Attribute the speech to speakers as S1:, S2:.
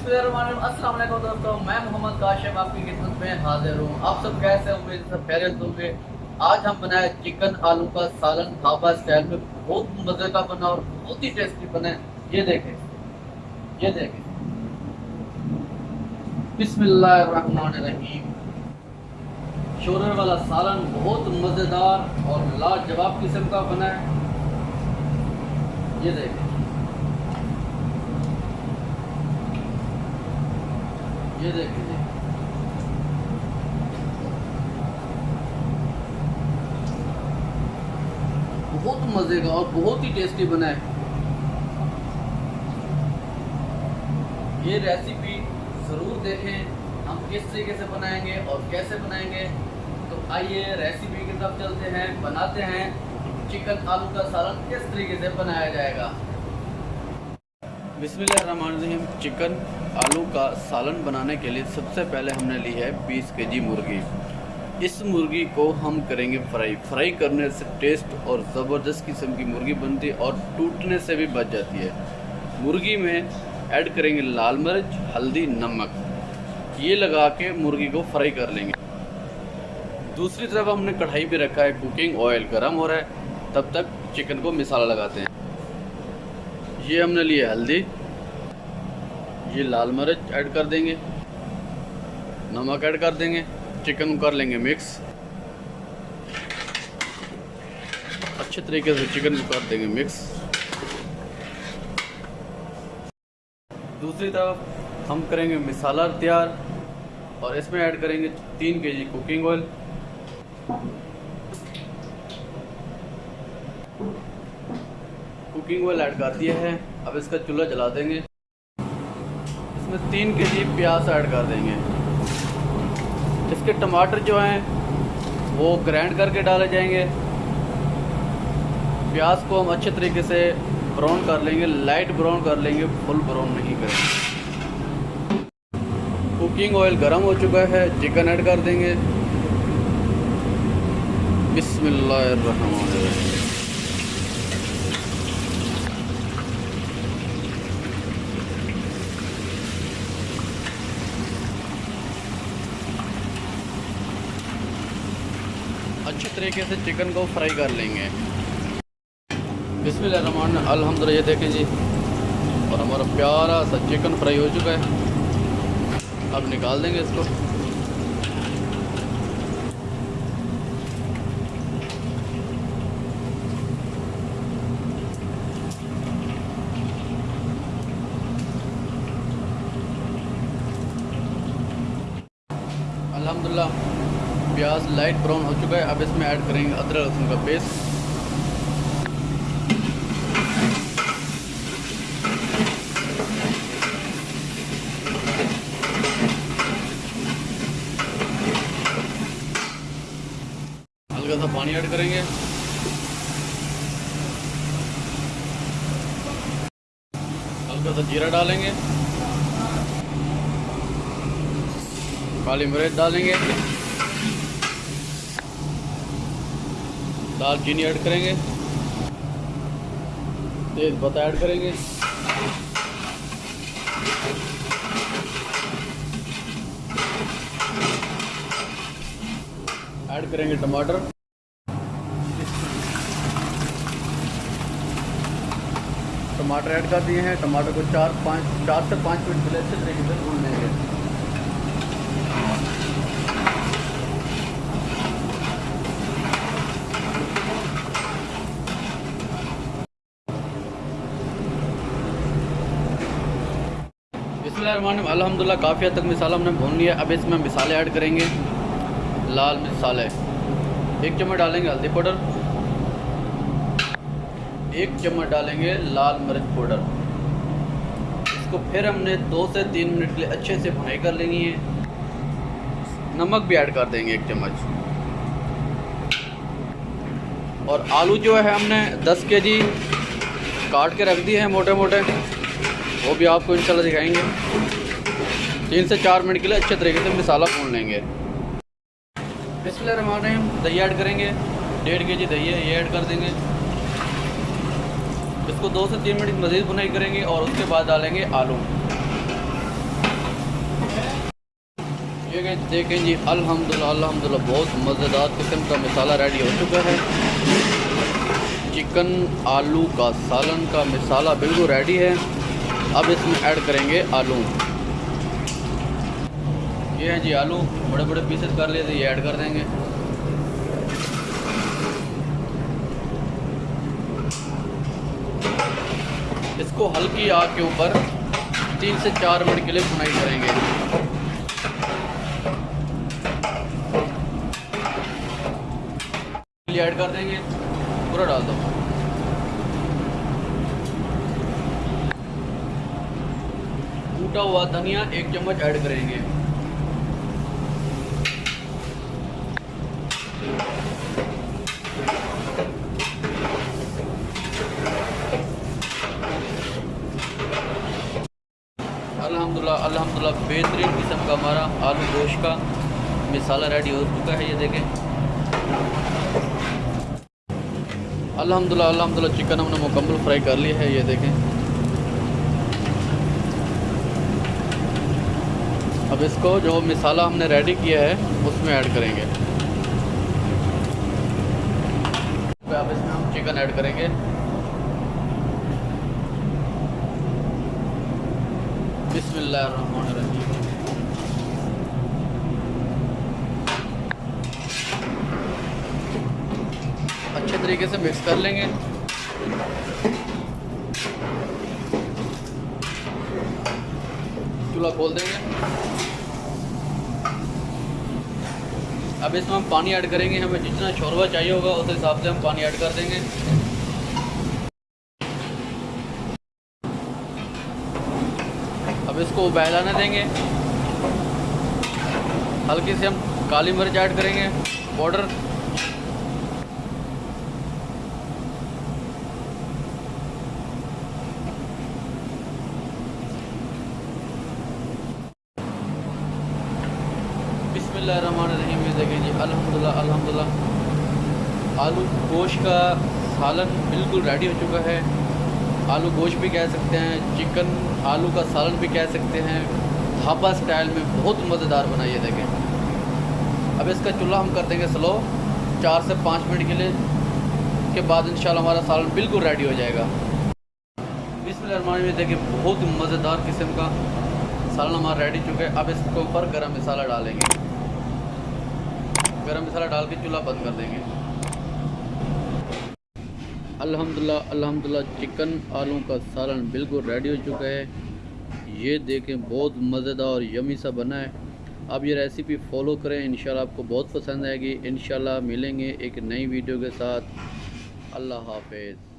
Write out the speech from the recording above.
S1: بسم اللہ الرحمن الرحیم۔ السلام علیکم دوستوں میں محمد کاشم آپ کی خدمت میں حاضر ہوں۔ آپ سب کیسے ہوں امید سب خیریت ہوں گے؟ آج ہم بنائے چکن آلو کا سالن ڈھابا اسٹائل میں بہت مزے کا بنا اور بہت ہی ٹیسٹی بنا ہے۔ یہ دیکھیں۔ یہ دیکھیں۔ بسم اللہ الرحمن الرحیم۔ شورے والا سالن بہت مزیدار اور لاجواب قسم کا بنا ہے۔ یہ دیکھیں۔ یہ دیکھیں جی۔ بہت مزے کا اور بہت ہی ٹیسٹی بنا ہے۔ یہ ریسیپی ضرور دیکھیں۔ ہم کس طریقے سے بنائیں گے اور کیسے بنائیں گے۔ تو آئیے ریسیپی کی طرف چلتے ہیں، بناتے ہیں۔ چکن آلو کا سالن کس طریقے سے بنایا جائے گا؟ بسم اللہ الرحمن الرحیم، چکن آلو کا سالن بنانے کے لیے سب سے پہلے ہم نے لی ہے بیس کے جی مرغی۔ اس مرغی کو ہم کریں گے فرائی۔ فرائی کرنے سے ٹیسٹ اور زبردست قسم کی مرغی بنتی ہے اور ٹوٹنے سے بھی بچ جاتی ہے۔ مرغی میں ایڈ کریں گے لال مرچ، ہلدی، نمک۔ یہ لگا کے مرغی کو فرائی کر لیں گے۔ دوسری طرف ہم نے کڑھائی پہ رکھا ہے، کوکنگ آئل گرم ہو رہا ہے۔ تب تک چکن کو مسالہ لگاتے ہیں۔ یہ ہم نے لیا ہلدی۔ یہ لال مرچ ایڈ کر دیں گے۔ نمک ایڈ کر دیں گے۔ چکن کر لیں گے مکس۔ اچھے طریقے سے چکن کو کر دیں گے مکس۔ دوسری طرف ہم کریں گے مسالہ تیار اور اس میں ایڈ کریں گے تین کے جی cooking oil. Cooking oil add کر دیا ہے اب اس کا چولہا جلا دیں گے اس میں تین کے جی پیاز ایڈ کر دیں گے اس کے ٹماٹر جو ہیں وہ گرینڈ کر کے ڈالے جائیں گے پیاز کو ہم اچھے طریقے سے براؤن کر لیں گے لائٹ براؤن کر لیں گے فل براؤن نہیں کریں گے کوکنگ آئل گرم ہو چکا ہے چکن ایڈ کر دیں گے بسم اللہ الرحمن الرحیم اچھے طریقے سے چکن کو فرائی کر لیں گے۔ بسم اللہ الرحمن الحمد للہ یہ دیکھیں جی۔ اور ہمارا پیارا سا چکن فرائی ہو چکا ہے۔ اب نکال دیں گے اس کو۔ الحمدللہ۔ پیاز لائٹ براؤن ہو چکا ہے۔ اب اس میں ایڈ کریں گے ادرک لہسن کا پیسٹ۔ ہلکا سا پانی ایڈ کریں گے۔ ہلکا سا جیرا ڈالیں گے۔ کالی مرچ ڈالیں گے۔ دال چینی ایڈ کریں گے۔ تیز پتہ ایڈ کریں گے۔ ایڈ کریں گے ٹماٹر۔ ٹماٹر ایڈ کر دیے ہیں۔ ٹماٹر کو چار پانچ چار سے پانچ منٹ پہلے اچھے طریقے سے بھون لیں گے۔ اللہ الرحمن الرحیم. الحمد للہ کافی حد تک مسالہ ہم نے بھون لیا اب اس میں مسالے ایڈ کریں گے۔ لال مسالے ایک چمچ ڈالیں گے ہلدی پاؤڈر۔ ایک چمچ ڈالیں گے لال مرچ پاؤڈر۔ اس کو پھر ہم نے دو سے تین منٹ کے لیے اچھے سے بھنائی کر لینی ہے۔ نمک بھی ایڈ کر دیں گے ایک چمچ۔ اور آلو جو ہے ہم نے دس کے جی کاٹ کے رکھ دیے ہیں موٹے موٹے۔ وہ بھی آپ کو انشاءاللہ دکھائیں گے۔ تین سے چار منٹ کے لیے اچھے طریقے سے مسالہ بھون لیں گے۔ بسم اللہ الرحمن الرحیم، دہی ایڈ کریں گے۔ ڈیڑھ کے جی دہی ہے، یہ ایڈ کر دیں گے۔ اس کو دو سے تین منٹ مزید بنائی کریں گے اور اس کے بعد ڈالیں گے آلو۔ یہ کہ دیکھیں جی الحمدللہ الحمدللہ، بہت مزیدار قسم کا مسالہ ریڈی ہو چکا ہے۔ چکن، آلو کا سالن کا مسالہ بالکل ریڈی ہے۔ اب اس میں ایڈ کریں گے آلو۔ یہ ہیں جی آلو۔ بڑے بڑے پیسز کر لیے تھے یہ ایڈ کر دیں گے۔ اس کو ہلکی آگ کے اوپر تین سے چار منٹ کے لیے بنائی کریں گے۔ ایڈ کر دیں گے۔ پورا ڈال دو۔ ٹوٹا ہوا دھنیا ایک چمچ ایڈ کریں گے۔ الحمدللہ الحمدللہ، بہترین قسم کا ہمارا آلو گوشت کا مسالہ ریڈی ہو چکا ہے، یہ دیکھیں۔ الحمدللہ الحمدللہ، چکن ہم نے مکمل فرائی کر لی ہے، یہ دیکھیں۔ اب اس کو جو مسالہ ہم نے ریڈی کیا ہے، اس میں ایڈ کریں گے۔ اب اس میں ہم چکن ایڈ کریں گے۔ بسم اللہ الرحمن الرحیم۔ اچھے طریقے سے مکس کر لیں گے۔ چولہا کھول دیں گے۔ اب اس میں ہم پانی ایڈ کریں گے، ہمیں جتنا شوربہ چاہیے ہوگا، اس حساب سے ہم پانی ایڈ کر دیں گے۔ اب اس کو بہلانے دیں گے۔ ہلکی سے ہم کالی مرچ ایڈ کریں گے۔ پاؤڈر بسم اللہ الرحمن الرحیم۔ یہ دیکھیں جی الحمدللہ الحمدللہ۔ آلو گوشت کا سالن بالکل ریڈی ہو چکا ہے۔ آلو گوشت بھی کہہ سکتے ہیں چکن آلو کا سالن بھی کہہ سکتے ہیں۔ ڈھابا سٹائل میں بہت مزیدار بنائیے دیکھیں۔ اب اس کا چولہا ہم کر دیں گے سلو چار سے پانچ منٹ کے لیے۔ کے بعد انشاءاللہ ہمارا سالن بالکل ریڈی ہو جائے گا۔ بسم اللہ الرحمن الرحیم دیکھیں بہت مزیدار قسم کا سالن ہمارا ریڈی چکا ہے۔ اب اس کے اوپر گرم مسالہ ڈالیں گے۔ گرم مسالہ ڈال کے چولہا بند کر دیں گے۔ الحمدللہ الحمدللہ، چکن آلو کا سالن بالکل ریڈی ہو چکا ہے۔ یہ دیکھیں، بہت مزیدار اور یمی سا بنا ہے۔ آپ یہ ریسیپی فالو کریں، انشاءاللہ آپ کو بہت پسند آئے گی۔ انشاءاللہ ملیں گے ایک نئی ویڈیو کے ساتھ۔ اللہ حافظ۔